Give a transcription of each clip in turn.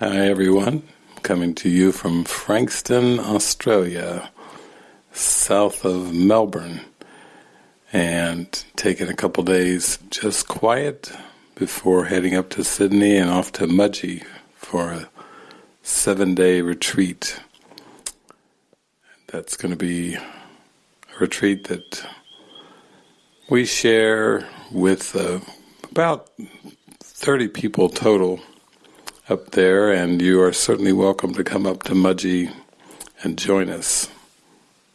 Hi everyone, coming to you from Frankston, Australia, south of Melbourne, and taking a couple days just quiet before heading up to Sydney and off to Mudgee for a seven-day retreat. That's going to be a retreat that we share with uh, about 30 people total up there, and you are certainly welcome to come up to Mudgee and join us.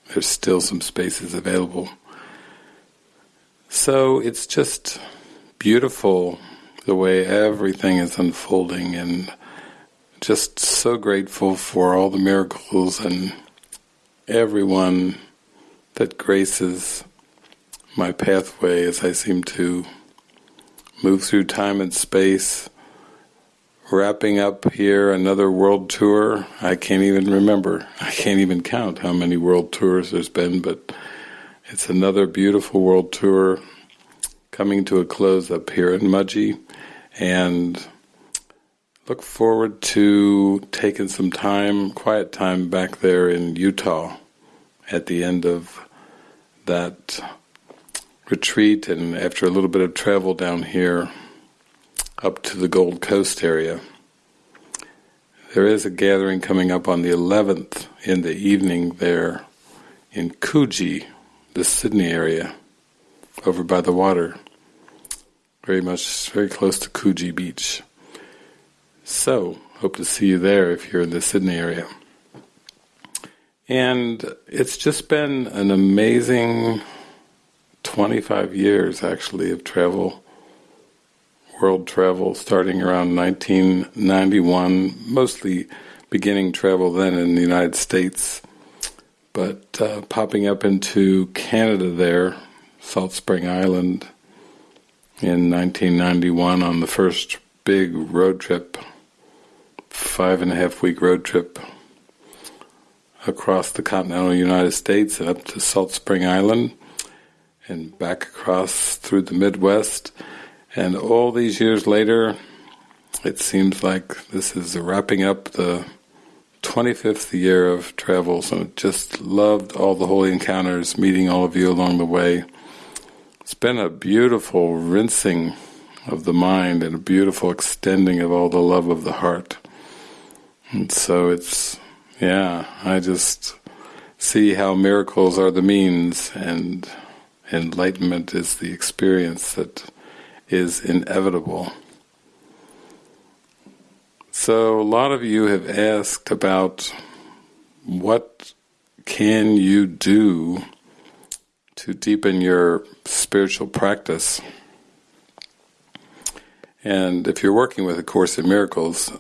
There's still some spaces available. So it's just beautiful the way everything is unfolding, and just so grateful for all the miracles and everyone that graces my pathway as I seem to move through time and space wrapping up here another world tour. I can't even remember. I can't even count how many world tours there's been, but it's another beautiful world tour coming to a close up here in Mudgee, and look forward to taking some time, quiet time back there in Utah at the end of that retreat and after a little bit of travel down here up to the Gold Coast area. There is a gathering coming up on the 11th in the evening there in Coogee, the Sydney area, over by the water, very much, very close to Coogee Beach. So, hope to see you there if you're in the Sydney area. And it's just been an amazing 25 years actually of travel world travel starting around 1991, mostly beginning travel then in the United States, but uh, popping up into Canada there, Salt Spring Island, in 1991 on the first big road trip, five and a half week road trip across the continental United States and up to Salt Spring Island and back across through the Midwest and all these years later, it seems like this is wrapping up the 25th year of travel. So just loved all the holy encounters, meeting all of you along the way. It's been a beautiful rinsing of the mind and a beautiful extending of all the love of the heart. And so it's, yeah, I just see how miracles are the means and enlightenment is the experience that is inevitable. So a lot of you have asked about what can you do to deepen your spiritual practice. And if you're working with A Course in Miracles,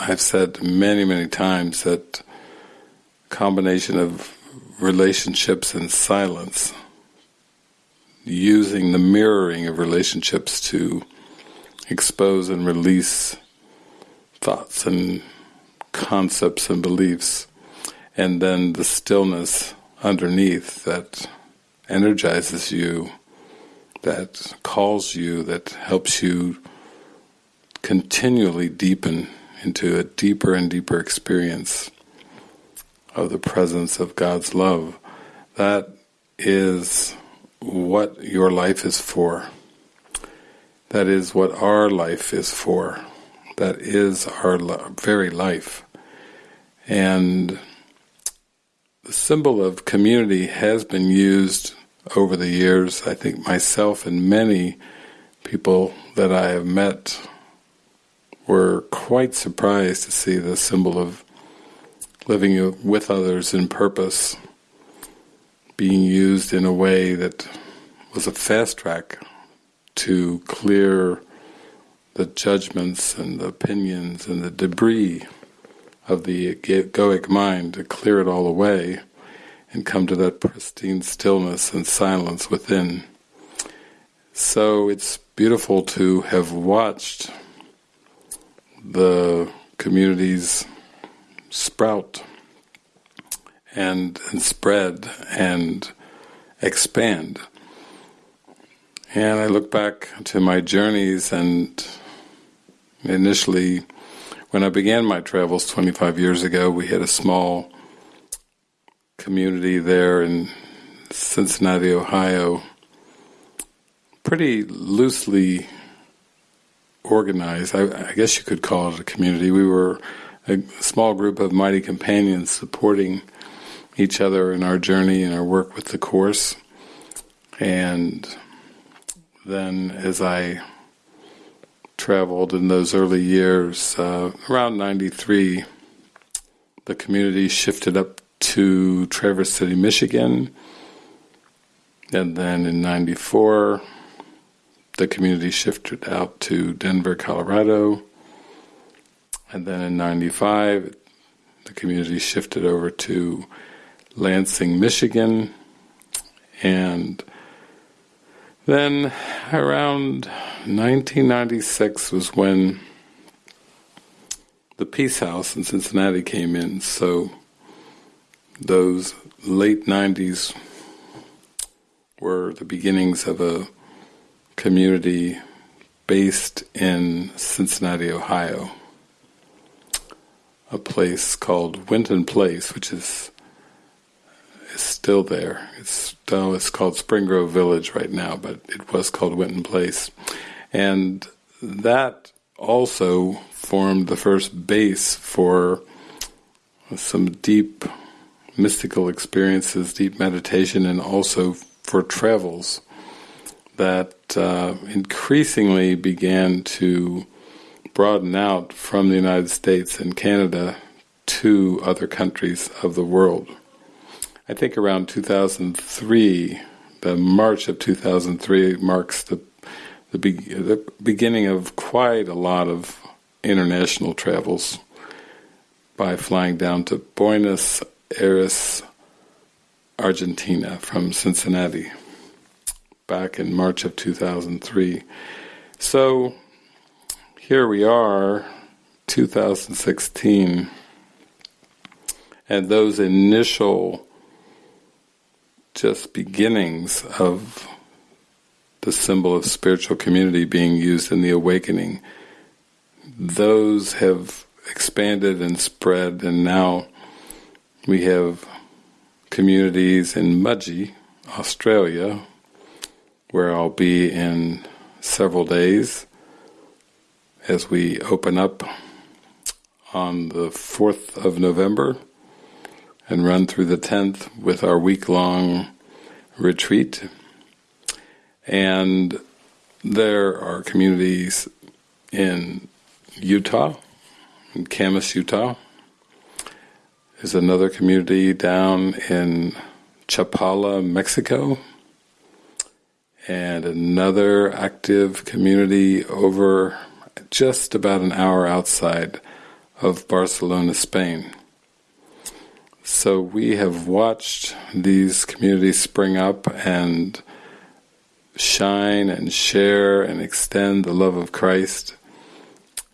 I've said many, many times that combination of relationships and silence using the mirroring of relationships to expose and release thoughts and concepts and beliefs, and then the stillness underneath that energizes you, that calls you, that helps you continually deepen into a deeper and deeper experience of the presence of God's love. That is what your life is for. That is what our life is for. That is our very life. And the symbol of community has been used over the years. I think myself and many people that I have met were quite surprised to see the symbol of living with others in purpose being used in a way that was a fast track to clear the judgments and the opinions and the debris of the egoic mind, to clear it all away and come to that pristine stillness and silence within. So it's beautiful to have watched the communities sprout and, and spread and expand. And I look back to my journeys and initially when I began my travels 25 years ago, we had a small community there in Cincinnati, Ohio, pretty loosely organized. I, I, guess you could call it a community. We were a small group of mighty companions supporting each other in our journey and our work with the Course. And then as I traveled in those early years, uh, around 93, the community shifted up to Traverse City, Michigan. And then in 94, the community shifted out to Denver, Colorado. And then in 95, the community shifted over to Lansing, Michigan. And then around 1996 was when the Peace House in Cincinnati came in. So those late 90s were the beginnings of a community based in Cincinnati, Ohio. A place called Winton Place, which is still there. It's still it's called Spring Grove Village right now, but it was called Winton Place, and that also formed the first base for some deep mystical experiences, deep meditation, and also for travels that uh, increasingly began to broaden out from the United States and Canada to other countries of the world. I think around 2003, the March of 2003 marks the the, be- the beginning of quite a lot of international travels by flying down to Buenos Aires, Argentina from Cincinnati back in March of 2003. So here we are, 2016, and those initial just beginnings of the symbol of spiritual community being used in the awakening, those have expanded and spread, and now we have communities in Mudgee, Australia, where I'll be in several days as we open up on the 4th of November and run through the 10th with our week-long retreat. And there are communities in Utah, in Kamas, Utah, there's another community down in Chapala, Mexico, and another active community over just about an hour outside of Barcelona, Spain. So we have watched these communities spring up and shine and share and extend the love of Christ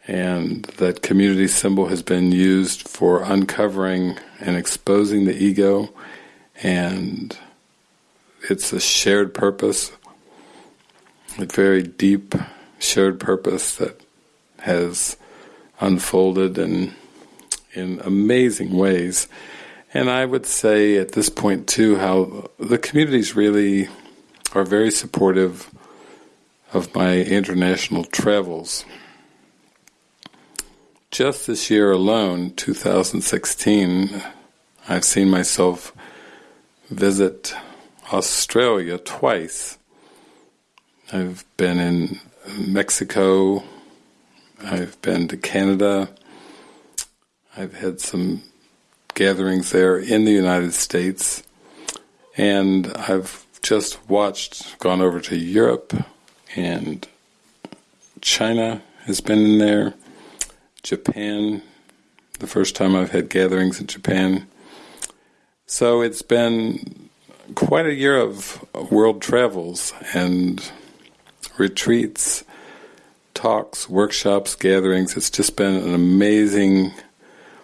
and that community symbol has been used for uncovering and exposing the ego and it's a shared purpose, a very deep shared purpose that has unfolded in in amazing ways. And I would say at this point too how the communities really are very supportive of my international travels. Just this year alone, 2016, I've seen myself visit Australia twice. I've been in Mexico, I've been to Canada, I've had some gatherings there in the United States, and I've just watched, gone over to Europe, and China has been in there, Japan, the first time I've had gatherings in Japan. So it's been quite a year of world travels and retreats, talks, workshops, gatherings. It's just been an amazing,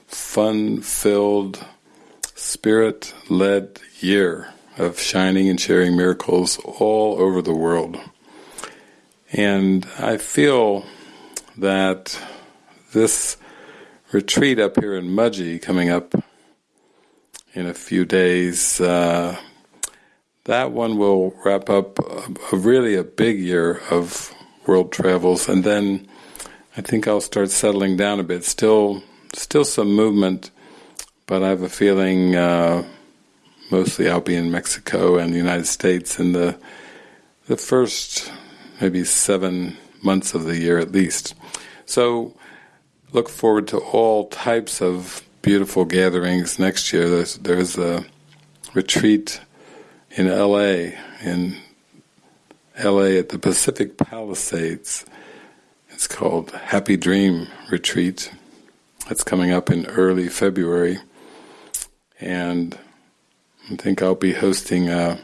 fun-filled, spirit-led year of shining and sharing miracles all over the world. And I feel that this retreat up here in Mudgee coming up in a few days. Uh, that one will wrap up a, a really a big year of world travels, and then I think I'll start settling down a bit. Still, still some movement, but I have a feeling uh, mostly I'll be in Mexico and the United States in the the first maybe seven months of the year at least. So look forward to all types of beautiful gatherings next year. There's there's a retreat in L.A. in L.A. at the Pacific Palisades. It's called Happy Dream Retreat. It's coming up in early February, and I think I'll be hosting uh,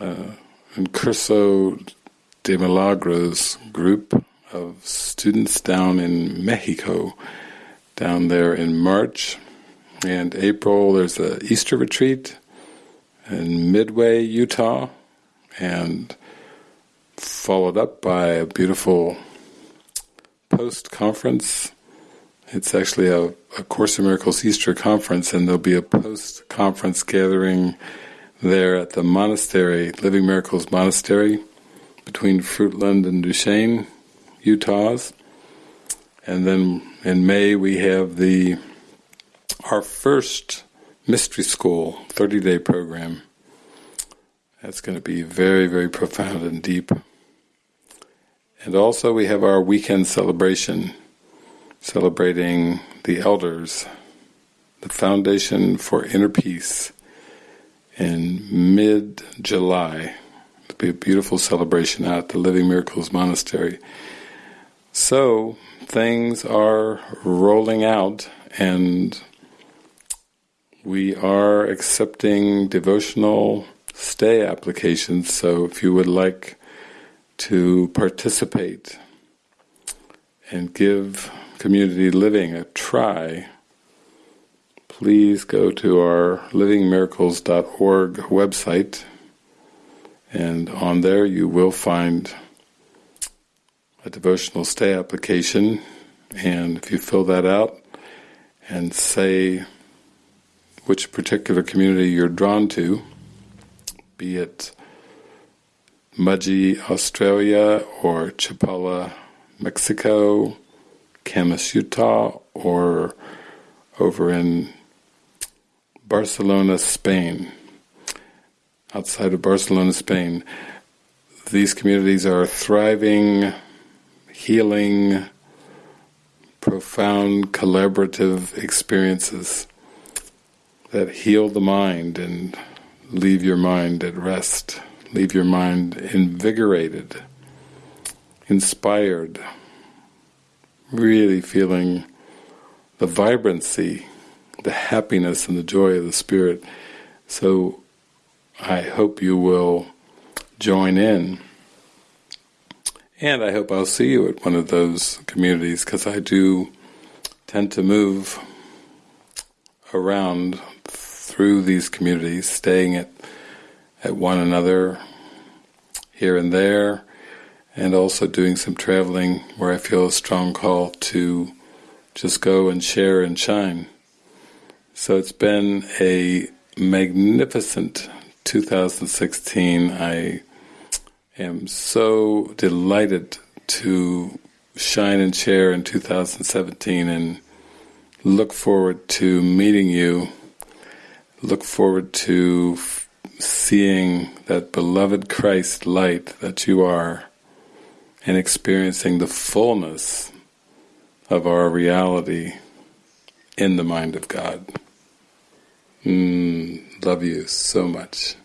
uh, a, a Curso de Milagros group of students down in Mexico, down there in March and April. There's a Easter retreat in Midway, Utah, and followed up by a beautiful post-conference. It's actually a, a Course in Miracles Easter conference, and there'll be a post-conference gathering there at the monastery, Living Miracles Monastery, between Fruitland and Duchesne, Utahs. And then in May we have the our first mystery school 30-day program. That's going to be very, very profound and deep. And also we have our weekend celebration, celebrating the elders, the Foundation for Inner Peace, in mid-July. It'll be a beautiful celebration at the Living Miracles Monastery. So, things are rolling out and we are accepting devotional stay applications, so if you would like to participate and give community living a try, please go to our livingmiracles.org website. And on there you will find a devotional stay application. And if you fill that out and say which particular community you're drawn to, be it Mudgee, Australia or Chapala, Mexico, Kamas, Utah or over in Barcelona, Spain. Outside of Barcelona, Spain, these communities are thriving, healing, profound collaborative experiences that heal the mind and leave your mind at rest, leave your mind invigorated, inspired, really feeling the vibrancy the happiness and the joy of the Spirit. So I hope you will join in. And I hope I'll see you at one of those communities because I do tend to move around through these communities, staying at, at one another here and there, and also doing some traveling where I feel a strong call to just go and share and shine. So it's been a magnificent 2016. I am so delighted to shine and share in 2017 and look forward to meeting you. Look forward to seeing that beloved Christ light that you are and experiencing the fullness of our reality in the mind of God. Mm, love you so much.